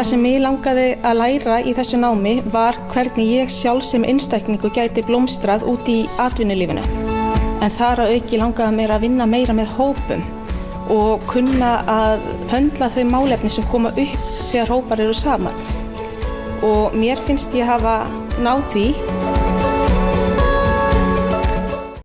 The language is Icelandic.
Það sem ég langaði að læra í þessu námi var hvernig ég sjálf sem einstakningu gæti blómstrað út í atvinnulífinu. En þar að auki langaði mér að vinna meira með hópum og kunna að höndla þau málefni sem koma upp þegar hópar eru saman. Og mér finnst ég hafa náð því